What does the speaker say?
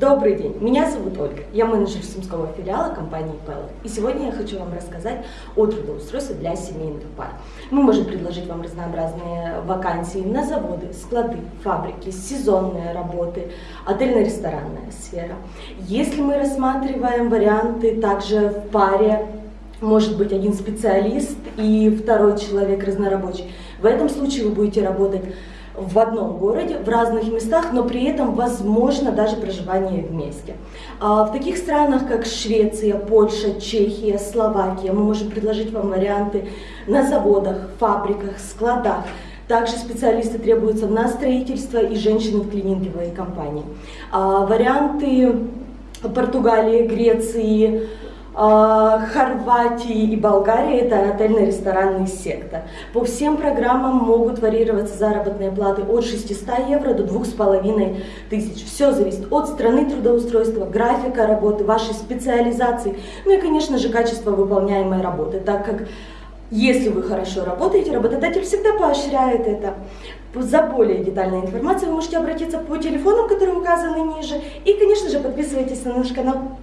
Добрый день, меня зовут Ольга, я менеджер сумского филиала компании Pellet. И сегодня я хочу вам рассказать о трудоустройстве для семейных пар. Мы можем предложить вам разнообразные вакансии на заводы, склады, фабрики, сезонные работы, отельно-ресторанная сфера. Если мы рассматриваем варианты также в паре, может быть один специалист и второй человек разнорабочий, в этом случае вы будете работать в одном городе, в разных местах, но при этом возможно даже проживание вместе. А в таких странах, как Швеция, Польша, Чехия, Словакия, мы можем предложить вам варианты на заводах, фабриках, складах. Также специалисты требуются на строительство и женщины в клининговой компании. А варианты Португалии, Греции, Хорватии и Болгарии это отельно-ресторанный сектор. По всем программам могут варьироваться заработные платы от 600 евро до 2500. Все зависит от страны трудоустройства, графика работы, вашей специализации, ну и, конечно же, качества выполняемой работы, так как если вы хорошо работаете, работодатель всегда поощряет это. За более детальной информацией вы можете обратиться по телефонам, которые указаны ниже. И, конечно же, подписывайтесь на наш канал.